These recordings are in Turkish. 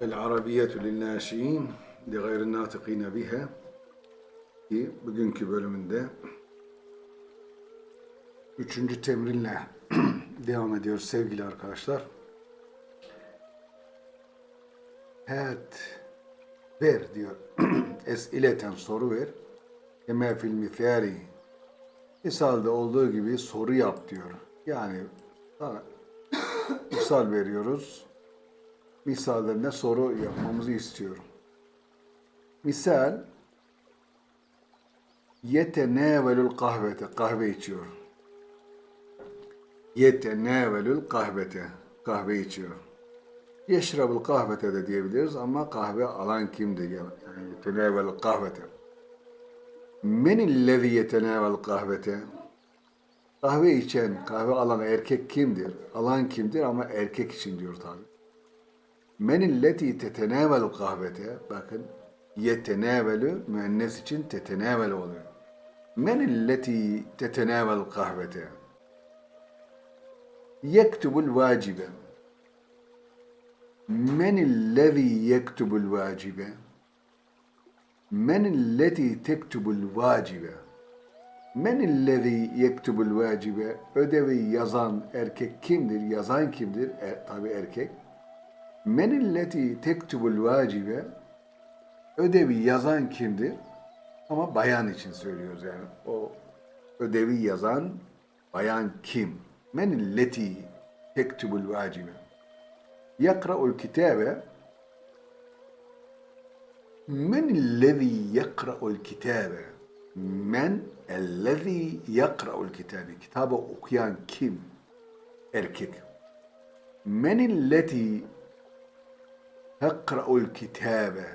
El-Arabiyyetu lin-nâşi'in li gayri nâtıkîne biha ki bugünkü bölümünde üçüncü temrinle devam ediyoruz sevgili arkadaşlar. Het ver diyor. Esileten soru ver. Kema fil mithali. Misalde olduğu gibi soru yap diyor. Yani sana misal veriyoruz. Misallerine soru yapmamızı istiyorum. Misal yetenevelül kahvete kahve içiyor. Yetenevelül kahvete kahve içiyor. Yeşrabul kahvete de diyebiliriz ama kahve alan kimdir? Yani yetenevelül kahvete. Menillezi yetenevel kahvete? Kahve içen, kahve alan erkek kimdir? Alan kimdir ama erkek için diyor tabi. Menilleti tetenevel kahvete? Bakın yetenevelü müennes için tetenevel oluyor. Menilleti tetenevel kahvete? Yektubul vacibe. Menillezi yektubul vacibe? Men illeti tektubul vacibe? Men illezi yektubul vacibe? Ödevi yazan erkek kimdir? Yazan kimdir? E, tabi erkek. Men illeti tektubul vacibe ödevi yazan kimdir? Ama bayan için söylüyoruz yani. O ödevi yazan bayan kim? Men illeti tektubul vacibe yakra'ul kitabe Men ellezî yakra'ul kitabe Men ellezî yakra'ul kitabe Kitabı okuyan kim? Erkek. Men illeti tekra'ul kitabe.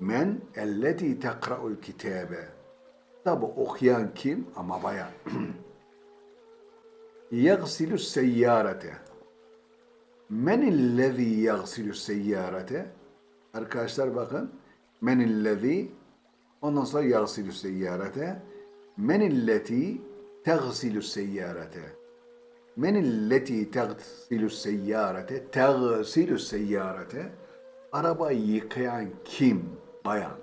Men elleti tekra'ul kitabe. Kitabı okuyan kim? Ama bayan. Yagsilu seyyarete. Men illezi yagsilu seyyarete. Arkadaşlar bakın. Men illezi ondan sonra yagsilü seyyarete. Men illeti tegsilü seyyarete. Men illeti tegsilü seyyarete tegsilü seyyarete arabayı yıkayan kim? Bayan.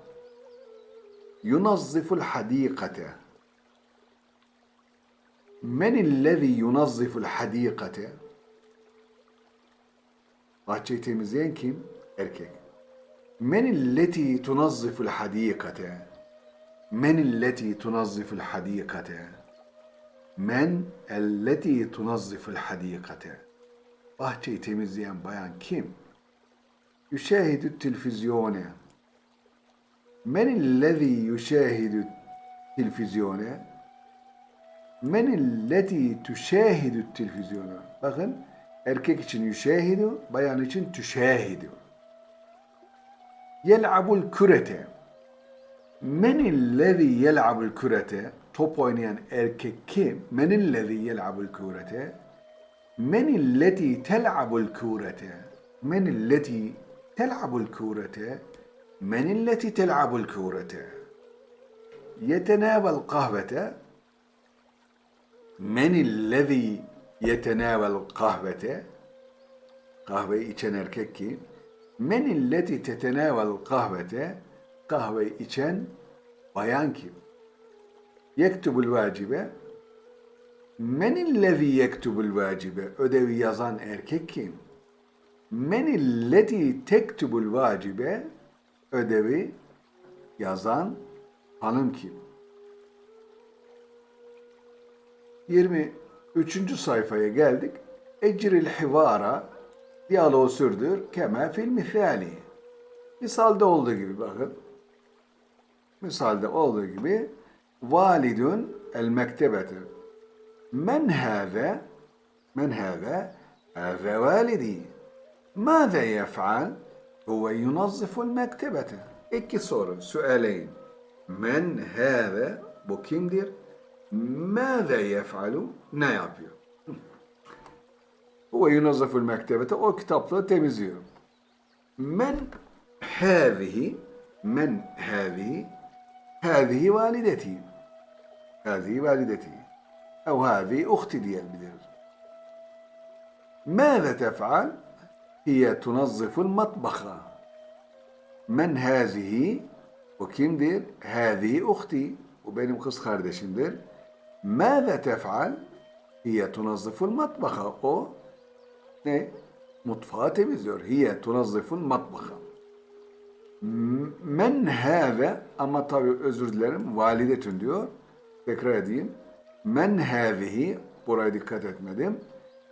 Yunazziful hadikate men illezi yunazziful hadikate bahçeyi temizleyen kim? Erkek. Men illeti tunazziful hadikate? Men illeti tunazziful hadikate? Men elleti tunazziful hadikate? Bahçeyi temizleyen bayan kim? Yüşahidü telvizyone. Men illezi yüşahidü telvizyone? Men illeti tüşahidü telvizyone. Bakın erkek için yüşahidü, bayan için tüşahidü. Yel'abul kürete. Menillezi yel'abul kürete. Top oynayan erkek kim? Menillezi yel'abul kürete. Menilleti tel'abul kürete. Menilleti tel'abul kürete. Menilleti tel'abul kürete. Yetenâvel kahvete. Menillezi yetenâvel kahvete. Kahveyi içen erkek kim? Men illeti tetenevel kahvete kahve içen bayan kim? Yektubul vacibe Men illezi yektubul vacibe ödevi yazan erkek kim? Men illeti tektubul vacibe ödevi yazan hanım kim? 23. sayfaya geldik. Ecril hivara diyaloğu sürdür. Keme fil misali. Misalde olduğu gibi bakın. Misalde olduğu gibi validun el mektebete. Men hâze men hâze hâze validi. Mâze yef'al huve yunazziful mektebete. İki soru, süeleyn. Men hâze bu kimdir? Mâze yef'alu ne yapıyor? Huve yunazzaful mektebete o kitaplığı temizliyor. Men hâzihi men hâzihi hâzihi valideti hâzihi valideti ev hâzihi uhti diyebiliriz. Mâze tef'al hiye tunazziful matbaha Men hazihi o kimdir? Hazihi uhti. Bu benim kız kardeşimdir. Mâze tef'al? Hiye tunazziful matbaha. O ne? Mutfağı temizliyor. Hiye tunazziful matbaha. Men hâve ama tabi özür dilerim validetün diyor. Tekrar edeyim. Men hâzihi buraya dikkat etmedim.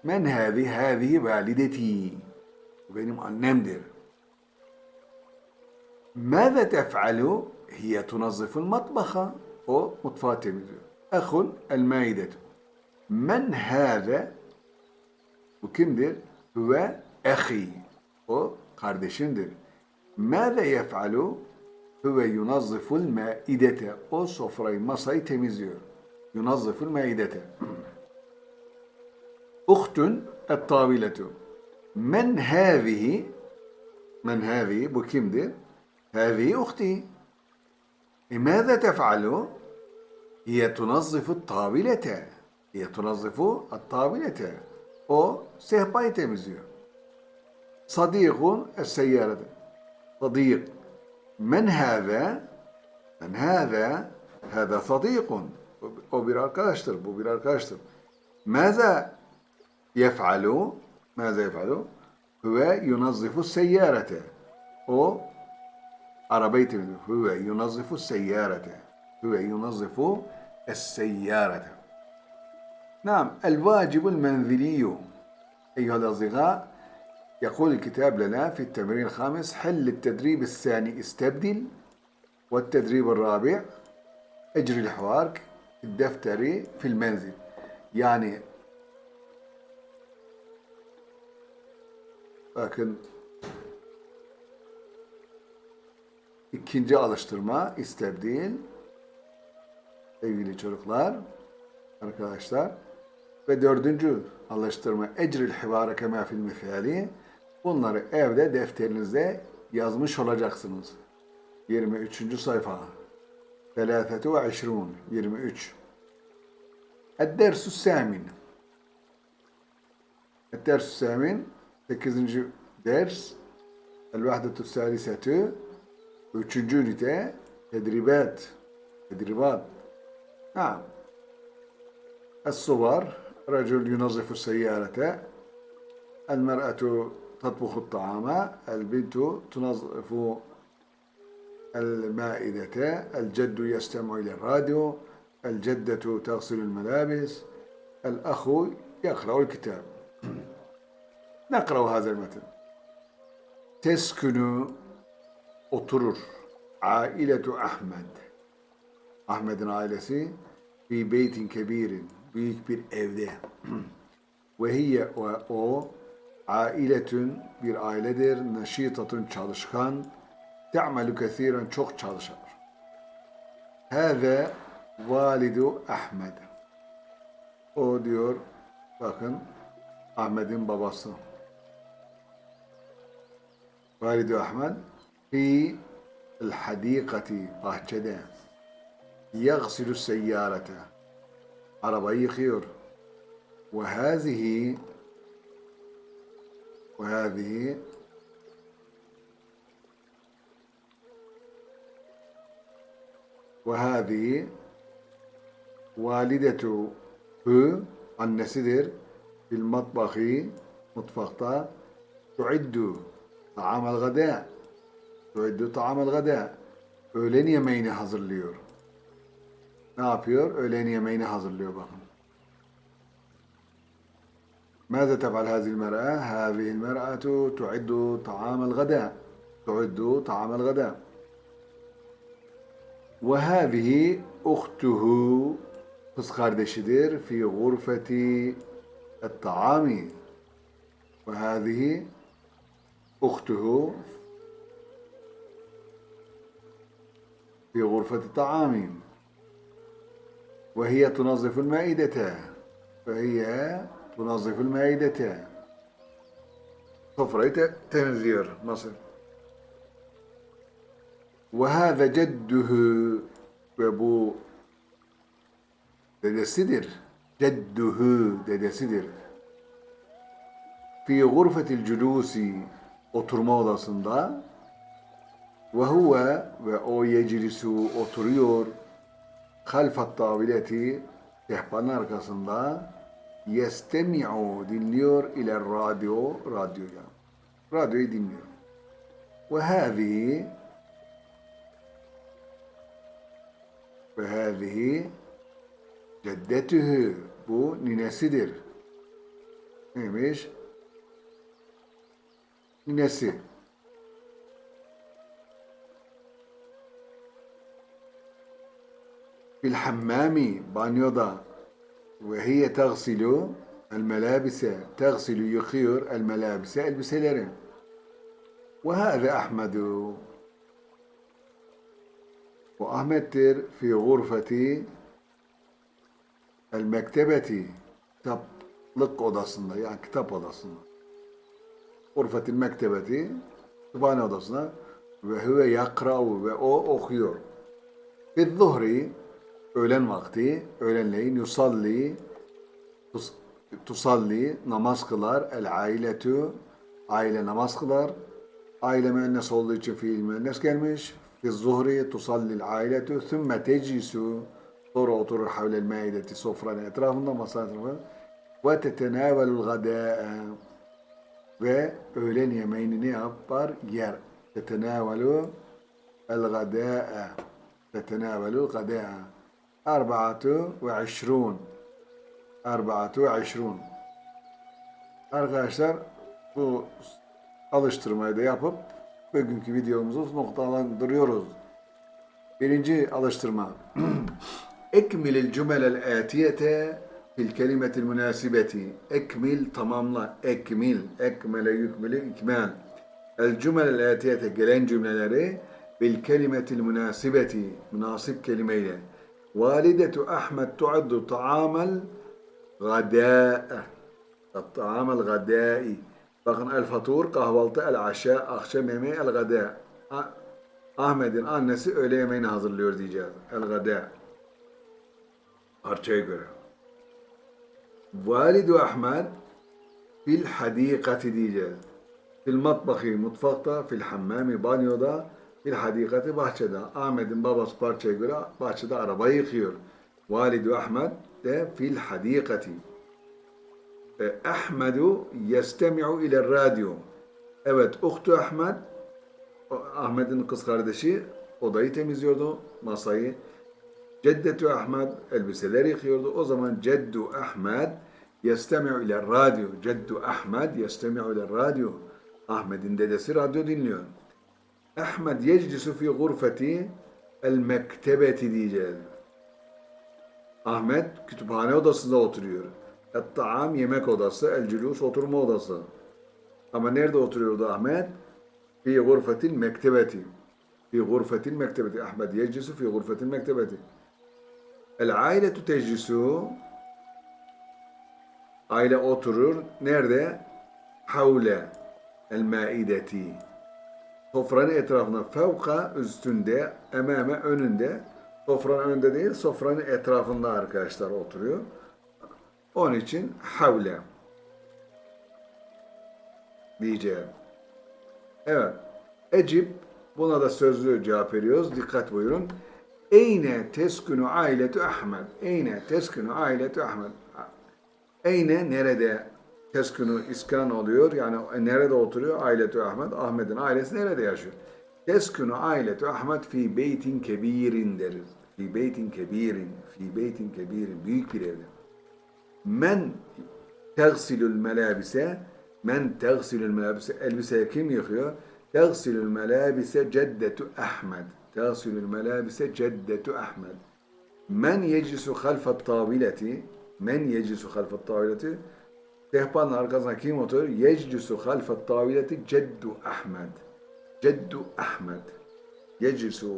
Men hâzi hâzihi valideti Bu benim annemdir. ماذا تفعل؟ هي تنظف المطبخ o mutfağı temizliyor. Ehun el maidetu. Men hâze bu kimdir? Ve ehi. O kardeşimdir. Mâze yef'alu? Huve yunazziful maidete. O sofrayı, masayı temizliyor. Yunazziful maidete. Uhtun et taviletu. Men hâvihi Men hâvihi bu kimdir? Hâvihi uhti. E mâze tef'alu? Hiye tunazzifu tabilete. Hiye tunazzifu tabilete. O sehpayı temizliyor. Sadîkun es-seyyârede. Sadîk. Men hâve? Men hâve? Hâve sadîkun. O bir arkadaştır, bu bir arkadaştır. Mâze yef'alu? ماذا يفعل؟ هو ينظف السيارة. أو عربية هو ينظف السيارة. هو ينظف السيارة. نعم الواجب المنزلي أيها الأصدقاء يقول الكتاب لنا في التمرين الخامس حل التدريب الثاني استبدل والتدريب الرابع أجري الحوار الدفتري في المنزل. يعني bakın ikinci alıştırma istebdil sevgili çocuklar arkadaşlar ve dördüncü alıştırma ecril hivare kema fil misali bunları evde defterinizde yazmış olacaksınız. 23. sayfa. Selâfetu ve işrûn. 23. Ed-dersus sâmin. Ed-dersus sâmin 8. ders El-vahdetu sâlisetü Üçüncü ünite tedribat. Tedribat. Naam. الصور رجل ينظف السيارة المرأة تطبخ الطعام البنت تنظف المائدة الجد يستمع إلى الراديو الجدة تغسل الملابس الأخ يقرأ الكتاب Nekrav hazel metin. Teskünü oturur. Ailetu Ahmed. Ahmet'in ailesi bir beytin kebirin. Büyük bir evde. ve hiye o ailetün bir ailedir. Neşitatun çalışkan. Te'melü kesiren çok çalışır. Hâve validu Ahmed. O diyor bakın Ahmet'in babası. والد أحمد في الحديقة هكذا يغسل السيارة. عربي خير. وهذه وهذه وهذه والدة ب النسدر في المطبخ مطبخة تعد. ta'amal gada tuiddu ta'amal gada öğlen yemeğini hazırlıyor. Ne yapıyor? Öğlen yemeğini hazırlıyor bakın. ماذا تفعل هذه المرأة؟ هذه المرأة تعد طعام الغداء تعد طعام الغداء وهذه أخته kız kardeşidir fi gurfeti الطعام وهذه أخته في غرفة الطعام وهي تنظف المائدة فهي تنظف المائدة. صفرة تنذير مصر وهذا جده وابو دادا سدر جده دادا سدر في غرفة الجلوس oturma odasında Ve huve ve o yeclisu oturuyor halfat tavileti sehpanın arkasında yestemi'u dinliyor ile radyo radyoya. Radyoyu dinliyor. Ve hâzihi ve hâzihi ceddetühü bu ninesidir. Neymiş? Ninesi. Fil hammami banyoda ve hiye tagsilu el melabise tagsilu yıkıyor el melabise elbiseleri. Ve hâze Ahmedu bu Ahmet'tir fi gurfeti el mektebeti kitaplık odasında yani kitap odasında. Gurfetil mektebeti kütüphane odasına ve huve yakra'u ve o okuyor. Fi zuhri öğlen vakti, öğlenleyin yusalli tus, tusalli namaz kılar el ailetu aile namaz kılar. Aile müennes olduğu için fiil müennes gelmiş. Fi zuhri tusallil ailetu thumma teclisu sonra oturur havlel maideti sofranın etrafında masa etrafında ve tetenavelul gadâ'a ve öğlen yemeğini ne yapar? Yer. Tetenavelu el gadâ'a tetenavelul gadâ'a Arba'atu ve işrun Arba'atu ve işrun Arkadaşlar bu alıştırmayı da yapıp bugünkü videomuzu noktalandırıyoruz. Birinci alıştırma. Ekmilil cümelel atiyete fil kelimetil münasibeti. Ekmil tamamla. Ekmil. Ekmele yükmülü ikmal. El cümlel atiyete gelen cümleleri bil kelimetil münasibeti. Münasip kelimeyle. Validetu Ahmet tuaddu taamel gadâe. Taamel gadâi. Bakın el fatur kahvaltı el aşa akşam yemeği el gadâ. Ahmet'in annesi öğle yemeğini hazırlıyor diyeceğiz. El gadâ. Parçaya göre. Validu Ahmet fil hadikati diyeceğiz. Fil matbakı mutfakta, fil hammami banyoda, fil hadikati bahçede. Ahmet'in babası parçaya göre bahçede arabayı yıkıyor. Validu Ahmet de fil hadikati. Ahmedu yestemi'u ile radyo. Evet, Uhtu Ahmet, Ahmet'in kız kardeşi odayı temizliyordu, masayı. Ceddetu Ahmet elbiseleri yıkıyordu. O zaman Ceddu Ahmet yestemi'u ile radyo. Ceddu Ahmet yestemi'u ile radyo. Ahmet'in dedesi radyo dinliyor. Ahmet yeclisu fi gurfeti el mektebeti diyeceğiz. Ahmet kütüphane odasında oturuyor. Et-taam yemek odası, el-cülus oturma odası. Ama nerede oturuyordu Ahmet? Fi gurfetil mektebeti. Fi gurfetil mektebeti. Ahmet yeclisu fi gurfetil mektebeti. El-ailetu teclisu Aile oturur. Nerede? Havle el-maideti. Sofranın etrafında fevka üstünde, emame önünde. Sofranın önünde değil, sofranın etrafında arkadaşlar oturuyor. Onun için havle diyeceğim. Evet. Ecib buna da sözlü cevap veriyoruz. Dikkat buyurun. Eyne teskunu ailetu Ahmet. Eyne teskunu ailetu Ahmet. Eyne nerede teskunu iskan oluyor? Yani nerede oturuyor? Ailetu Ahmet. Ahmet'in ailesi nerede yaşıyor? Teskunu ailetu Ahmet fi beytin kebirin deriz. Fi beytin kebirin. Fi beytin kebirin. Büyük bir evde. Men tegsilül melabise men tegsilül melabise elbise kim yıkıyor? Tegsilül melabise ceddetu Ahmed. Tegsilül melabise ceddetu Ahmed. Men yeclisu halfet tavileti men yeclisu halfet tavileti sehpanın arkasına kim oturur? Yeclisu halfet tavileti ceddu Ahmed. Ceddu Ahmed. Yeclisu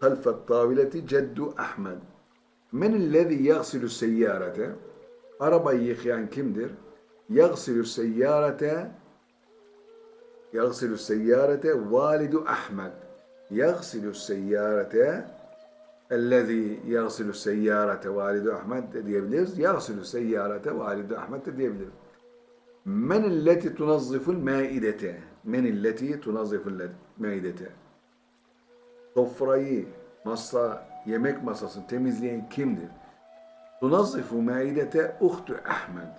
halfet tavileti ceddu Ahmed. Men illezî yagsilü seyyârete Arabayı yıkayan kimdir? Yagsilü seyyârete Yagsilü seyyârete validu Ahmed Seyyârete Ellezî yagsilü seyyârete validu Ahmed de diyebiliriz. Yagsilü seyyârete validu Ahmed de diyebiliriz. Men illeti tunazziful maidete menilleti tunazziful meydete. Sofrayı, masa, yemek masasını temizleyen kimdir? Tunazzifu maidete uhtu Ahmed.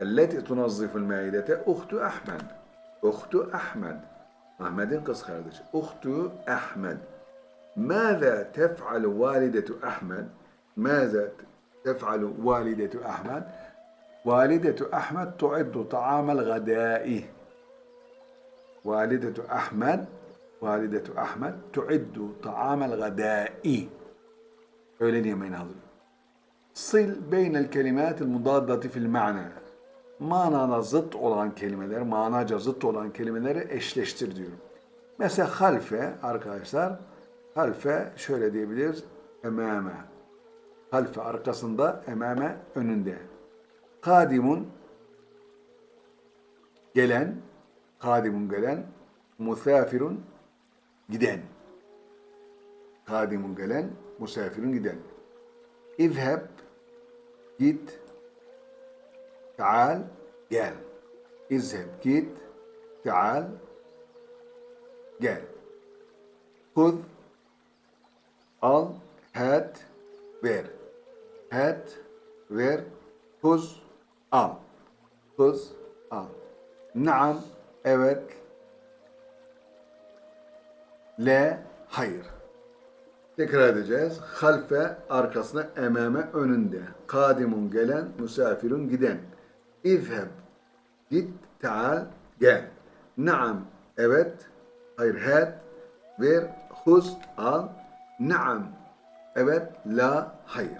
Elleti tunazziful maidete uhtu Ahmed. Uhtu Ahmed. أحمد قص خارج. أخت أحمد. ماذا تفعل والدة أحمد؟ ماذا تفعل والدة أحمد؟ والدة أحمد تعد طعام الغداء. والدة أحمد والدة أحمد تعد طعام الغداء. أولين يمين هذا. صل بين الكلمات المضادة في المعنى. Manana zıt olan kelimeler, manaca zıt olan kelimeleri eşleştir diyorum. Mesela halfe arkadaşlar, halfe şöyle diyebiliriz, emame. Halfe arkasında, emame önünde. Kadimun gelen, kadimun gelen, musafirun giden. Kadimun gelen, musafirun giden. İzheb git. Taal gel. İzheb git. Taal gel. Hud al, hat, ver. Hat, ver. Huz, al. Huz, al. Naam, evet. Le, hayır. Tekrar edeceğiz. Halfe arkasına, emame önünde. Kadimun gelen, misafirun giden. İzheb git, taal gel. Naam evet, hayır hat, ver, huz al. Naam evet, la hayır.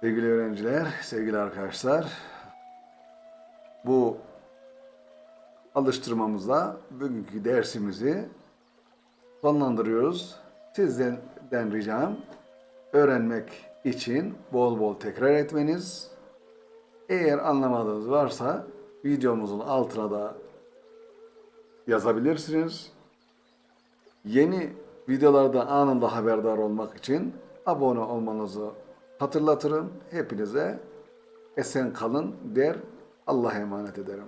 Sevgili öğrenciler, sevgili arkadaşlar, bu alıştırmamızla bugünkü dersimizi sonlandırıyoruz. Sizden den ricam öğrenmek için bol bol tekrar etmeniz. Eğer anlamadığınız varsa videomuzun altına da yazabilirsiniz. Yeni videolarda anında haberdar olmak için abone olmanızı hatırlatırım. Hepinize esen kalın der. Allah'a emanet ederim.